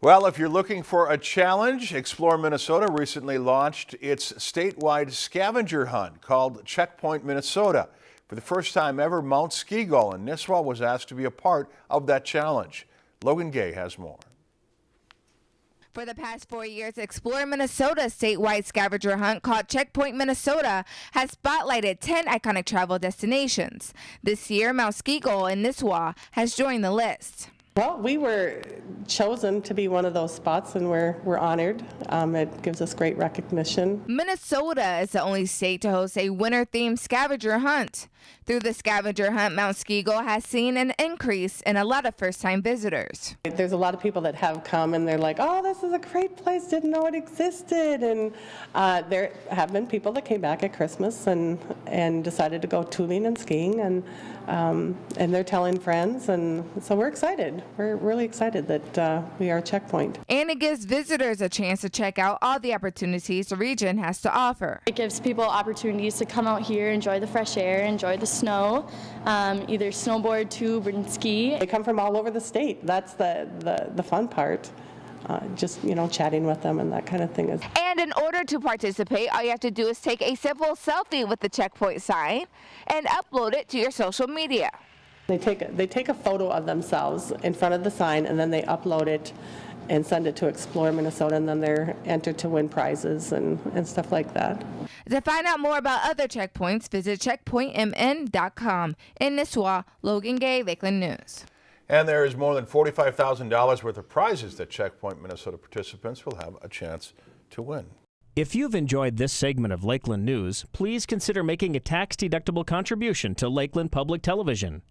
Well, if you're looking for a challenge, Explore Minnesota recently launched its statewide scavenger hunt called Checkpoint Minnesota. For the first time ever, Mount Ski-Gull in Nisswa was asked to be a part of that challenge. Logan Gay has more. For the past four years, Explore Minnesota statewide scavenger hunt called Checkpoint Minnesota has spotlighted 10 iconic travel destinations. This year, Mount Ski-Gull in Nisswa has joined the list. Well, we were chosen to be one of those spots, and we're, we're honored. Um, it gives us great recognition. Minnesota is the only state to host a winter themed scavenger hunt. Through the scavenger hunt, Mount Ski-Gull has seen an increase in a lot of first time visitors. There's a lot of people that have come and they're like, oh, this is a great place, didn't know it existed. And uh, there have been people that came back at Christmas and, and decided to go tubing and skiing, and, um, and they're telling friends. And so we're excited. We're really excited that uh, we are a checkpoint. And it gives visitors a chance to check out all the opportunities the region has to offer. It gives people opportunities to come out here, enjoy the fresh air, enjoy the snow, um, either snowboard, tube, and ski. They come from all over the state. That's the, the, the fun part. Uh, just, you know, chatting with them and that kind of thing. Is. And in order to participate, all you have to do is take a simple selfie with the checkpoint sign and upload it to your social media. They take, a, they take a photo of themselves in front of the sign and then they upload it and send it to Explore Minnesota, and then they're entered to win prizes and, and stuff like that. To find out more about other checkpoints, visit checkpointmn.com. In Nisswa, Logan Gay, Lakeland News. And there is more than $45,000 worth of prizes that Checkpoint Minnesota participants will have a chance to win. If you've enjoyed this segment of Lakeland News, please consider making a tax-deductible contribution to Lakeland Public Television.